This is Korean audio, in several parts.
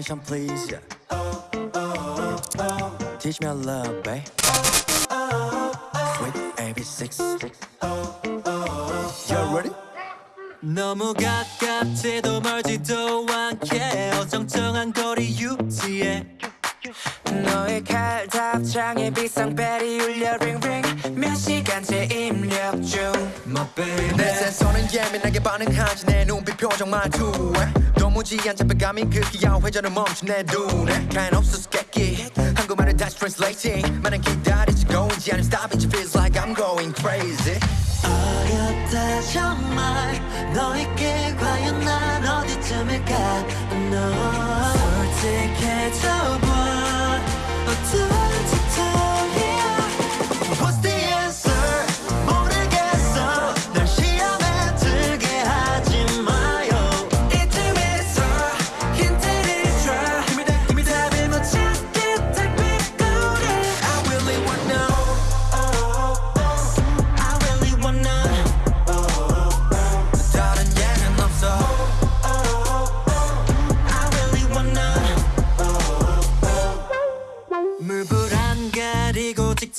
attention please yeah. Teach me a love babe Sweet AB6 You ready? 너무 가깝지도 멀지도 않게 어정쩡한 거리 유지해 너의 칼 답장에 비상벨이 울려 링링. 몇 시간째 입력 중. My baby. 내 센서는 예민하게 반응하지. 내 눈빛 표정 말투에 도무지 안 잡혀감이 그 귀여운 회전을 멈춘 내 눈에. 가연 없어 수수께끼 한국말을 다시 translating. 많은 기다리지 고인지 아니면 stop인지 feels like I'm going crazy. 어렵다 정말. 너에게 과연 난 어디쯤일까? 너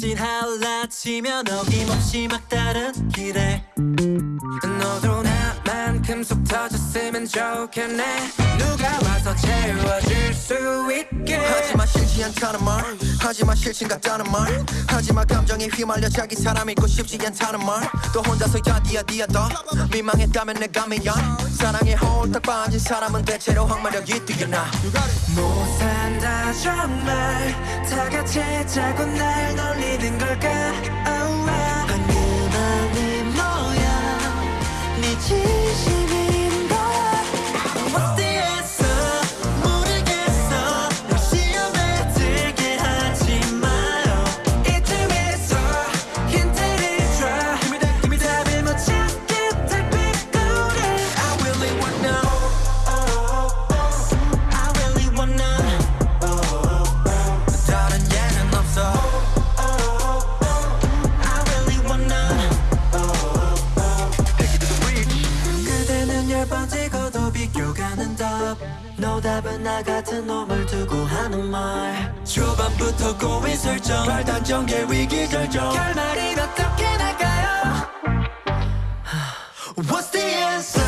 진할라 치면 어김없이 막다른 길에 너도 나만큼 속 터졌으면 좋겠네. 누가 와서 채워줄 수 있게. 하지마 싫지 않다는 말 하지마 싫진 같다는 말 하지마 감정에 휘말려 자기 사람 있고 싶지 않다는 말또 혼자서 야디야디야 더 민망했다면 내가 미안. 사랑에 홀딱 빠진 사람은 대체로 항마력이 뛰어나. 못 산다 정말 다 같이 자꾸 날 놀리는 걸까? Oh, 노답은 나 같은 놈을 두고 하는 말. 초반부터 고민 설정 발단 전개 위기 결정. 결말이 어떻게 날까요? What's the answer